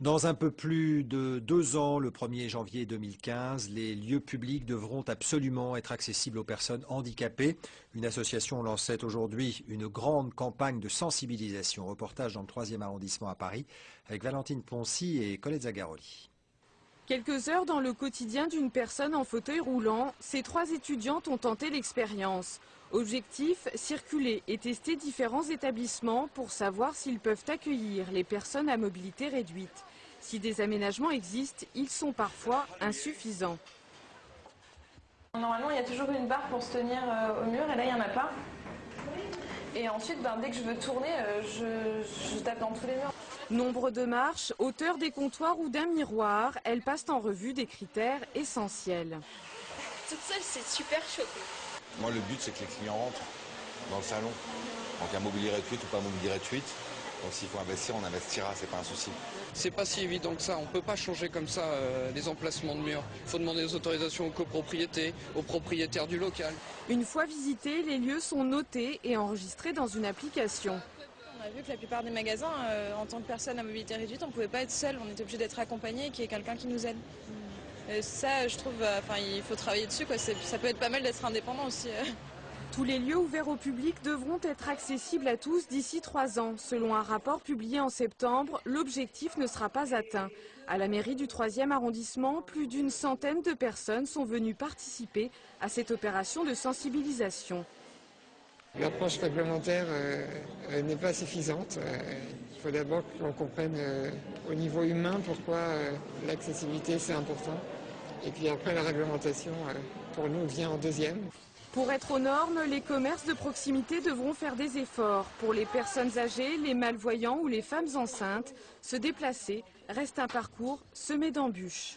Dans un peu plus de deux ans, le 1er janvier 2015, les lieux publics devront absolument être accessibles aux personnes handicapées. Une association lançait aujourd'hui une grande campagne de sensibilisation. Reportage dans le 3e arrondissement à Paris avec Valentine Poncy et Colette Zagaroli. Quelques heures dans le quotidien d'une personne en fauteuil roulant, ces trois étudiantes ont tenté l'expérience. Objectif, circuler et tester différents établissements pour savoir s'ils peuvent accueillir les personnes à mobilité réduite. Si des aménagements existent, ils sont parfois insuffisants. Normalement, il y a toujours une barre pour se tenir euh, au mur et là, il n'y en a pas. Et ensuite, ben, dès que je veux tourner, euh, je, je tape dans tous les murs. Nombre de marches, hauteur des comptoirs ou d'un miroir, elles passent en revue des critères essentiels. Toute seule, c'est super chaud. Moi, le but, c'est que les clients rentrent dans le salon. Donc, un mobilier réduit ou pas un mobilier réduit. Donc, s'il faut investir, on investira, c'est pas un souci. C'est pas si évident que ça. On peut pas changer comme ça euh, les emplacements de murs. Il faut demander des autorisations aux copropriétés, aux propriétaires du local. Une fois visités, les lieux sont notés et enregistrés dans une application. A vu que la plupart des magasins, euh, en tant que personne à mobilité réduite, on ne pouvait pas être seul, on était obligé d'être accompagné et qu'il y ait quelqu'un qui nous aide. Et ça, je trouve, euh, il faut travailler dessus. Quoi. Ça peut être pas mal d'être indépendant aussi. euh. Tous les lieux ouverts au public devront être accessibles à tous d'ici trois ans. Selon un rapport publié en septembre, l'objectif ne sera pas atteint. À la mairie du 3e arrondissement, plus d'une centaine de personnes sont venues participer à cette opération de sensibilisation. L'approche réglementaire euh, n'est pas suffisante. Euh, il faut d'abord qu'on comprenne euh, au niveau humain pourquoi l'accessibilité c'est important. Et puis après la réglementation, pour nous, vient en deuxième. Pour être aux normes, les commerces de proximité devront faire des efforts. Pour les personnes âgées, les malvoyants ou les femmes enceintes, se déplacer reste un parcours semé d'embûches.